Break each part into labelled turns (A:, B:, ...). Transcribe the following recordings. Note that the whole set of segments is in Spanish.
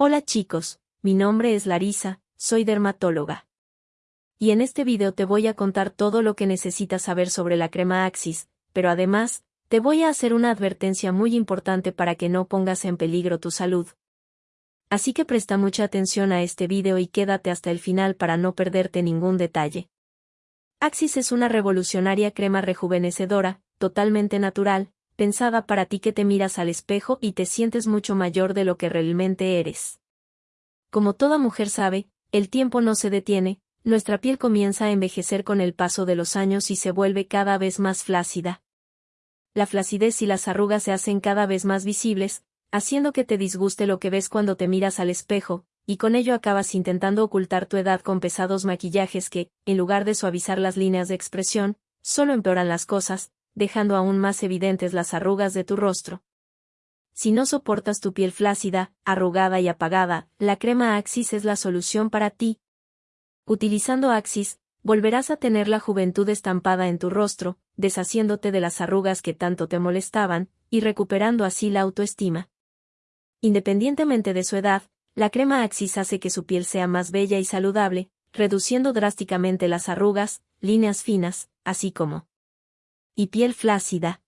A: Hola chicos, mi nombre es Larisa, soy dermatóloga. Y en este video te voy a contar todo lo que necesitas saber sobre la crema Axis, pero además, te voy a hacer una advertencia muy importante para que no pongas en peligro tu salud. Así que presta mucha atención a este video y quédate hasta el final para no perderte ningún detalle. Axis es una revolucionaria crema rejuvenecedora, totalmente natural, pensada para ti que te miras al espejo y te sientes mucho mayor de lo que realmente eres. Como toda mujer sabe, el tiempo no se detiene, nuestra piel comienza a envejecer con el paso de los años y se vuelve cada vez más flácida. La flacidez y las arrugas se hacen cada vez más visibles, haciendo que te disguste lo que ves cuando te miras al espejo, y con ello acabas intentando ocultar tu edad con pesados maquillajes que, en lugar de suavizar las líneas de expresión, solo empeoran las cosas, dejando aún más evidentes las arrugas de tu rostro. Si no soportas tu piel flácida, arrugada y apagada, la crema Axis es la solución para ti. Utilizando Axis, volverás a tener la juventud estampada en tu rostro, deshaciéndote de las arrugas que tanto te molestaban, y recuperando así la autoestima. Independientemente de su edad, la crema Axis hace que su piel sea más bella y saludable, reduciendo drásticamente las arrugas, líneas finas, así como y piel flácida.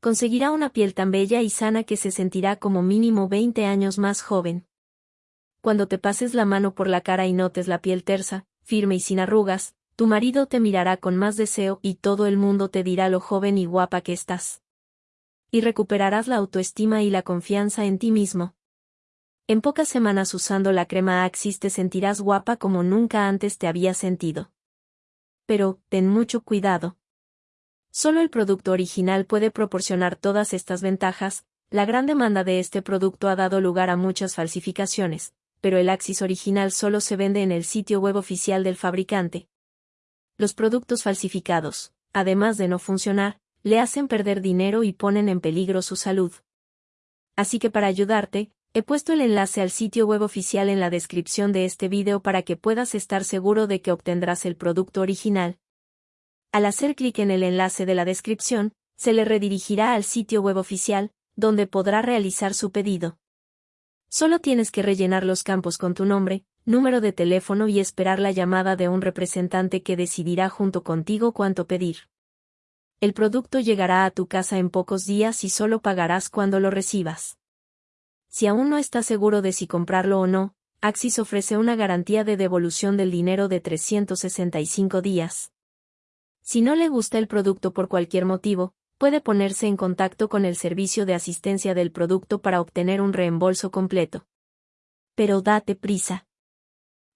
A: Conseguirá una piel tan bella y sana que se sentirá como mínimo 20 años más joven. Cuando te pases la mano por la cara y notes la piel tersa, firme y sin arrugas, tu marido te mirará con más deseo y todo el mundo te dirá lo joven y guapa que estás. Y recuperarás la autoestima y la confianza en ti mismo. En pocas semanas usando la crema Axis te sentirás guapa como nunca antes te había sentido. Pero, ten mucho cuidado. Solo el producto original puede proporcionar todas estas ventajas, la gran demanda de este producto ha dado lugar a muchas falsificaciones, pero el Axis original solo se vende en el sitio web oficial del fabricante. Los productos falsificados, además de no funcionar, le hacen perder dinero y ponen en peligro su salud. Así que para ayudarte, he puesto el enlace al sitio web oficial en la descripción de este video para que puedas estar seguro de que obtendrás el producto original, al hacer clic en el enlace de la descripción, se le redirigirá al sitio web oficial, donde podrá realizar su pedido. Solo tienes que rellenar los campos con tu nombre, número de teléfono y esperar la llamada de un representante que decidirá junto contigo cuánto pedir. El producto llegará a tu casa en pocos días y solo pagarás cuando lo recibas. Si aún no estás seguro de si comprarlo o no, Axis ofrece una garantía de devolución del dinero de 365 días. Si no le gusta el producto por cualquier motivo, puede ponerse en contacto con el servicio de asistencia del producto para obtener un reembolso completo. Pero date prisa.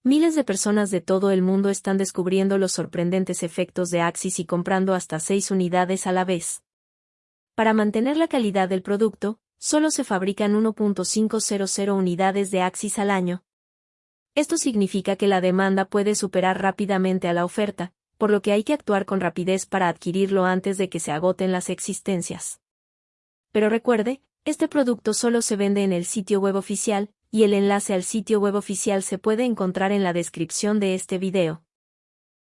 A: Miles de personas de todo el mundo están descubriendo los sorprendentes efectos de Axis y comprando hasta 6 unidades a la vez. Para mantener la calidad del producto, solo se fabrican 1.500 unidades de Axis al año. Esto significa que la demanda puede superar rápidamente a la oferta, por lo que hay que actuar con rapidez para adquirirlo antes de que se agoten las existencias. Pero recuerde, este producto solo se vende en el sitio web oficial, y el enlace al sitio web oficial se puede encontrar en la descripción de este video.